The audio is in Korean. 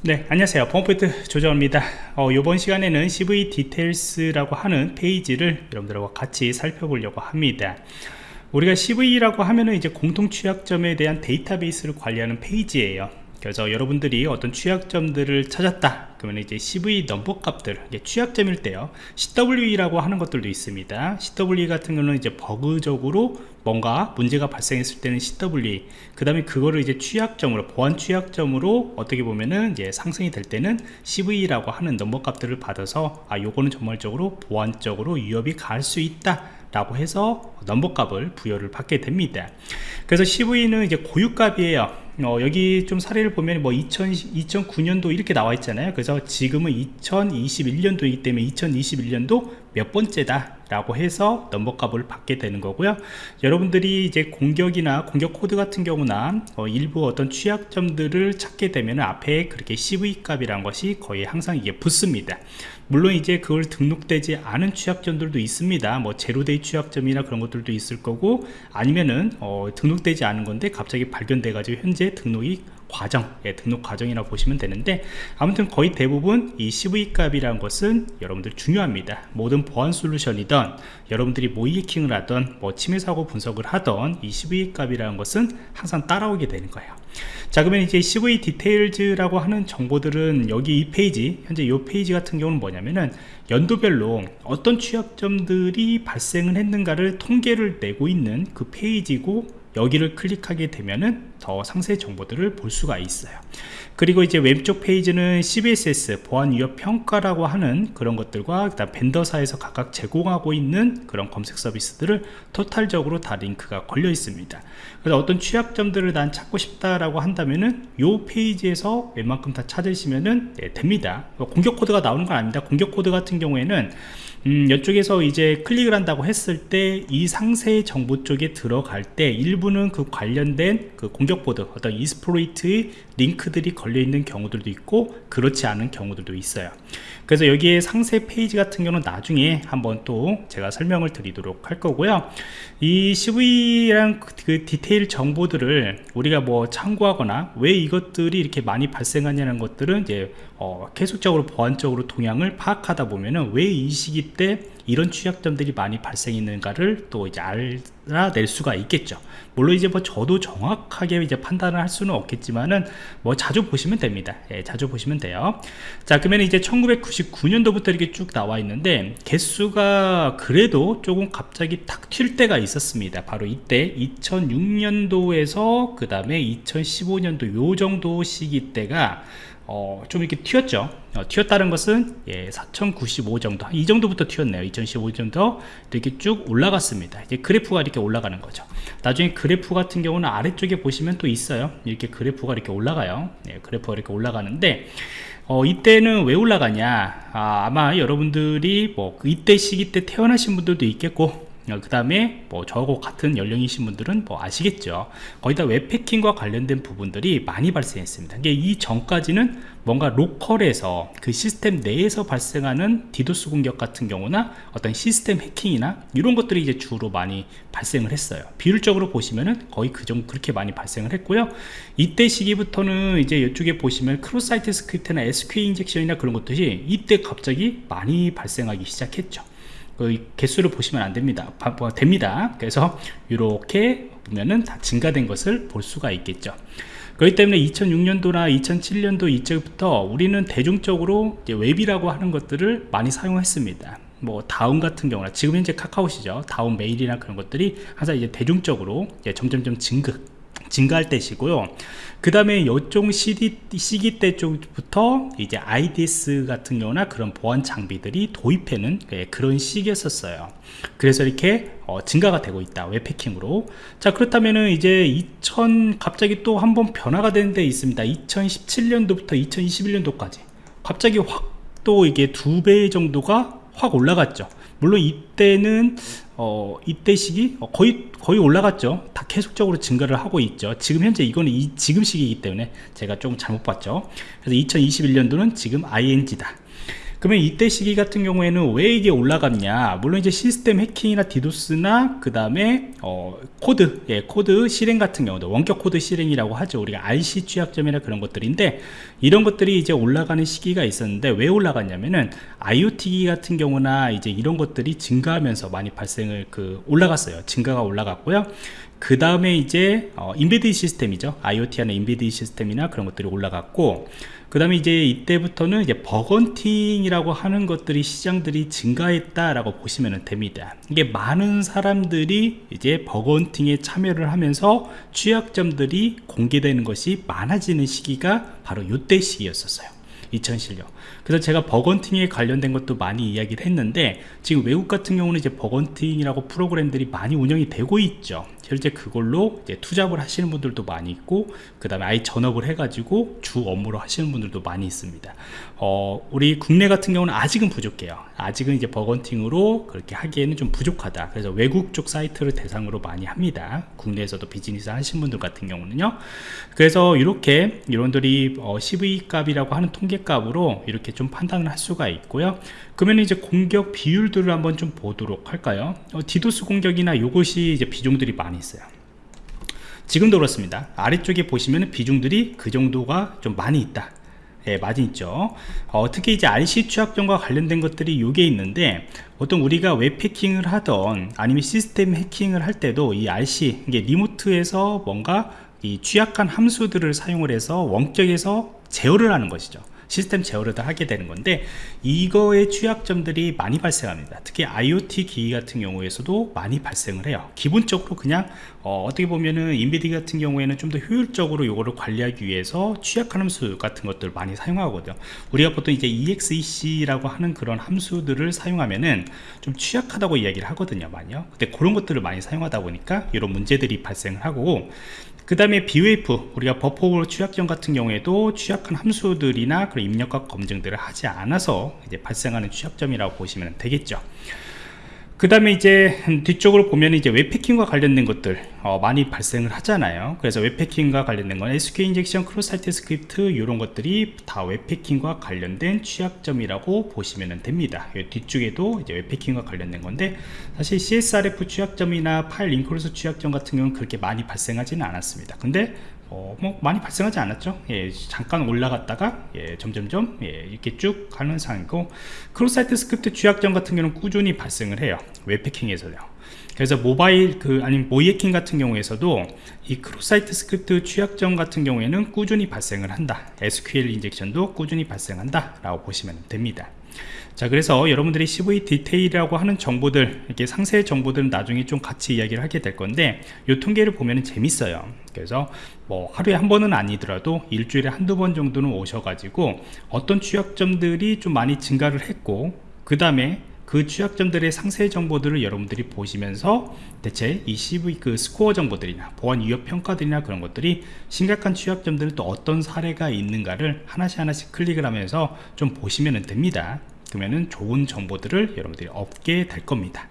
네 안녕하세요. 보안프로젝트 조정원입니다. 어, 이번 시간에는 CV 디테일스라고 하는 페이지를 여러분들과 같이 살펴보려고 합니다. 우리가 CVE라고 하면은 이제 공통 취약점에 대한 데이터베이스를 관리하는 페이지예요 그래서 여러분들이 어떤 취약점들을 찾았다. 그러면 이제 CVE 넘버 값들 취약점일 때요. CWE라고 하는 것들도 있습니다. CWE 같은 경우는 이제 버그적으로 뭔가 문제가 발생했을 때는 CWE 그 다음에 그거를 이제 취약점으로 보안 취약점으로 어떻게 보면은 이제 상승이 될 때는 CVE라고 하는 넘버 값들을 받아서 아 요거는 정말적으로 보안적으로 위협이 갈 수 있다 라고 해서 넘버 값을 부여를 받게 됩니다. 그래서 CVE는 이제 고유값이에요 어, 여기 좀 사례를 보면 뭐 2000, 2009년도 이렇게 나와 있잖아요. 그래서 지금은 2021년도이기 때문에 2021년도 몇 번째다 라고 해서 넘버 값을 받게 되는 거고요. 여러분들이 이제 공격이나 공격 코드 같은 경우나 어, 일부 어떤 취약점들을 찾게 되면 앞에 그렇게 CVE 값이란 것이 거의 항상 이게 붙습니다. 물론 이제 그걸 등록되지 않은 취약점들도 있습니다. 뭐 zero-day 취약점이나 그런 것들도 있을 거고 아니면은 어, 등록되지 않은 건데 갑자기 발견돼 가지고 현재 등록이 과정, 예, 등록 과정이라고 보시면 되는데 아무튼 거의 대부분 이 CVE 값이라는 것은 여러분들 중요합니다. 모든 보안 솔루션이든 여러분들이 모의 해킹을 하던 뭐 침해 사고 분석을 하던 이 CVE 값이라는 것은 항상 따라오게 되는 거예요. 자 그러면 이제 CV 디테일즈라고 하는 정보들은 여기 이 페이지 현재 이 페이지 같은 경우는 뭐냐면은 연도별로 어떤 취약점들이 발생을 했는가를 통계를 내고 있는 그 페이지고 여기를 클릭하게 되면은 더 상세 정보들을 볼 수가 있어요. 그리고 이제 왼쪽 페이지는 CVSS 보안 위협 평가라고 하는 그런 것들과 그다음 vendor사에서 각각 제공하고 있는 그런 검색 서비스들을 total적으로 다 링크가 걸려 있습니다. 그래서 어떤 취약점들을 난 찾고 싶다라고 한다면은 요 페이지에서 웬만큼 다 찾으시면은 네, 됩니다. 공격 코드가 나오는 건 아닙니다. 공격 코드 같은 경우에는 음, 이쪽에서 이제 클릭을 한다고 했을 때 이 상세 정보 쪽에 들어갈 때 일부 는 그 관련된 그 공격 코드 어떤 exploit의 링크들이 걸려 있는 경우들도 있고 그렇지 않은 경우들도 있어요. 그래서 여기에 상세 페이지 같은 경우는 나중에 한번 또 제가 설명을 드리도록 할 거고요. 이 CV랑 그 디테일 정보들을 우리가 뭐 참고하거나 왜 이것들이 이렇게 많이 발생하냐는 것들은 이제 어, 계속적으로 보안적으로 동향을 파악하다 보면은 왜 이 시기 때 이런 취약점들이 많이 발생했는가를 또 이제 알아낼 수가 있겠죠. 물론 이제 뭐 저도 정확하게 이제 판단을 할 수는 없겠지만은 뭐 자주 보시면 됩니다. 예, 자주 보시면 돼요. 자 그러면 이제 1999년도부터 이렇게 쭉 나와 있는데 개수가 그래도 조금 갑자기 탁 튈 때가 있었습니다. 바로 이때 2006년도에서 그 다음에 2015년도 요 정도 시기 때가 어, 좀 이렇게 튀었죠. 어, 튀었다는 것은 예, 4095 정도. 이 정도부터 튀었네요. 2015 정도 이렇게 쭉 올라갔습니다. 이제 그래프가 이렇게 올라가는 거죠. 나중에 그래프 같은 경우는 아래쪽에 보시면 또 있어요. 이렇게 그래프가 이렇게 올라가요. 예, 그래프가 이렇게 올라가는데 어, 이때는 왜 올라가냐? 아, 마 여러분들이 뭐 이때 시기 때 태어나신 분들도 있겠고 어, 그 다음에 뭐 저하고 같은 연령이신 분들은 뭐 아시겠죠. 거의 다 웹해킹과 관련된 부분들이 많이 발생했습니다. 이게 이 전까지는 뭔가 로컬에서 그 시스템 내에서 발생하는 디도스 공격 같은 경우나 어떤 시스템 해킹이나 이런 것들이 이제 주로 많이 발생을 했어요. 비율적으로 보시면은 거의 그 정도 그렇게 많이 발생을 했고요. 이때 시기부터는 이제 이쪽에 보시면 cross-site script나 SQL 인젝션이나 그런 것들이 이때 갑자기 많이 발생하기 시작했죠 그 개수를 보시면 안 됩니다. 뭐 됩니다. 그래서 이렇게 보면은 다 증가된 것을 볼 수가 있겠죠. 그렇기 때문에 2006년도나 2007년도 이때부터 우리는 대중적으로 웹이라고 하는 것들을 많이 사용했습니다. 뭐 다운 같은 경우나 지금 현재 카카오시죠. 다운 메일이나 그런 것들이 항상 이제 대중적으로 이제 점점점 증급 증가할 때시고요. 그 다음에 요쪽 시기 때 쪽부터 이제 IDS 같은 경우나 그런 보안 장비들이 도입해는 예, 그런 시기였었어요. 그래서 이렇게 어, 증가가 되고 있다. 웹패킹으로. 자 그렇다면은 이제 2000 갑자기 또 한번 변화가 되는 데 있습니다. 2017년도부터 2021년도까지. 갑자기 확 또 이게 두 배 정도가 확 올라갔죠. 물론 이때는 어, 이때 시기? 어, 거의 거의 올라갔죠. 다 계속적으로 증가를 하고 있죠. 지금 현재 이거는 이, 지금 시기이기 때문에 제가 조금 잘못 봤죠. 그래서 2021년도는 지금 ING다 그러면 이때 시기 같은 경우에는 왜 이게 올라갔냐? 물론 이제 시스템 해킹이나 디도스나 그 다음에 어, 코드 예, 코드 실행 같은 경우도 원격 코드 실행이라고 하죠. 우리가 RCE 취약점이나 그런 것들인데 이런 것들이 이제 올라가는 시기가 있었는데 왜 올라갔냐면은 IoT 같은 경우나 이제 이런 것들이 증가하면서 많이 발생을 그 올라갔어요. 증가가 올라갔고요 그 다음에 이제 어, embedded 시스템이죠. IoT 안에 embedded 시스템이나 그런 것들이 올라갔고 그 다음에 이제 이때부터는 이제 bug hunting이라고 하는 것들이 시장들이 증가했다라고 보시면 됩니다. 이게 많은 사람들이 이제 bug hunting에 참여를 하면서 취약점들이 공개되는 것이 많아지는 시기가 바로 이때 시기였었어요. 2007년 그래서 제가 bug hunting에 관련된 것도 많이 이야기를 했는데 지금 외국 같은 경우는 이제 bug hunting이라고 프로그램들이 많이 운영이 되고 있죠 실제 그걸로 투잡을 하시는 분들도 많이 있고 그 다음에 아예 전업을 해가지고 주 업무로 하시는 분들도 많이 있습니다. 어, 우리 국내 같은 경우는 아직은 부족해요. 아직은 이제 bug hunting으로 그렇게 하기에는 좀 부족하다. 그래서 외국 쪽 사이트를 대상으로 많이 합니다. 국내에서도 비즈니스 하시는 분들 같은 경우는요. 그래서 이렇게 이런들이 어, CVE 값이라고 하는 통계 값으로 이렇게 좀 판단을 할 수가 있고요. 그러면 이제 공격 비율들을 한번 좀 보도록 할까요? 어, 디도스 공격이나 이것이 이제 비중들이 많이 있어요. 지금도 그렇습니다. 아래쪽에 보시면 비중들이 그 정도가 좀 많이 있다. 예, 많이 있죠. 어, 특히 이제 RC 취약점과 관련된 것들이 요게 있는데 보통 우리가 웹 해킹을 하던 아니면 시스템 해킹을 할 때도 이 RC 이게 리모트에서 뭔가 이 취약한 함수들을 사용을 해서 원격에서 제어를 하는 것이죠 시스템 제어를 다 하게 되는 건데 이거의 취약점들이 많이 발생합니다. 특히 IoT 기기 같은 경우에서도 많이 발생을 해요. 기본적으로 그냥 어, 떻게 보면은 인비디 같은 경우에는 좀 더 효율적으로 이거를 관리하기 위해서 취약한 함수 같은 것들을 많이 사용하거든요. 우리가 보통 이제 exec라고 하는 그런 함수들을 사용하면은 좀 취약하다고 이야기를 하거든요 많이요. 근데 그런 것들을 많이 사용하다 보니까 이런 문제들이 발생을 하고 그 다음에 BWF 우리가 버퍼 취약점 같은 경우에도 취약한 함수들이나 그런 입력과 검증들을 하지 않아서 이제 발생하는 취약점이라고 보시면 되겠죠 그 다음에 이제 뒤쪽으로 보면 이제 웹해킹과 관련된 것들 어, 많이 발생을 하잖아요. 그래서 웹해킹과 관련된 건 SQL injection cross-site script 이런 것들이 다 웹해킹과 관련된 취약점이라고 보시면 됩니다. 뒤쪽에도 이제 웹해킹과 관련된 건데 사실 CSRF 취약점이나 파일 include 취약점 같은 경우는 그렇게 많이 발생하지는 않았습니다. 근데 어, 뭐 많이 발생하지 않았죠. 예, 잠깐 올라갔다가 예, 점점점 예, 이렇게 쭉 가는 상이고 cross-site script 취약점 같은 경우는 꾸준히 발생을 해요. 웹해킹에서요. 그래서 모바일 그 아니면 모의해킹 같은 경우에서도 이 cross-site script 취약점 같은 경우에는 꾸준히 발생을 한다. SQL 인젝션도 꾸준히 발생한다 라고 보시면 됩니다 자 그래서 여러분들이 CV 디테일이라고 하는 정보들 이렇게 상세 정보들은 나중에 좀 같이 이야기를 하게 될 건데 이 통계를 보면 재밌어요. 그래서 뭐 하루에 한 번은 아니더라도 일주일에 한두 번 정도는 오셔가지고 어떤 취약점들이 좀 많이 증가를 했고 그 다음에 그 취약점들의 상세 정보들을 여러분들이 보시면서 대체 이 CV 그 스코어 정보들이나 보안 위협 평가들이나 그런 것들이 심각한 취약점들은 또 어떤 사례가 있는가를 하나씩 하나씩 클릭을 하면서 좀 보시면 됩니다. 그러면은 좋은 정보들을 여러분들이 얻게 될 겁니다